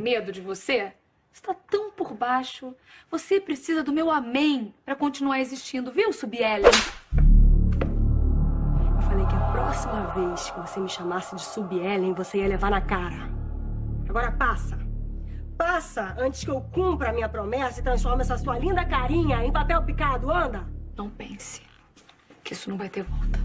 Medo de você? Está tão por baixo. Você precisa do meu amém para continuar existindo, viu, Subiellen? Eu falei que a próxima vez que você me chamasse de Subiellen, você ia levar na cara. Agora passa. Passa antes que eu cumpra a minha promessa e transforme essa sua linda carinha em papel picado. Anda! Não pense que isso não vai ter volta.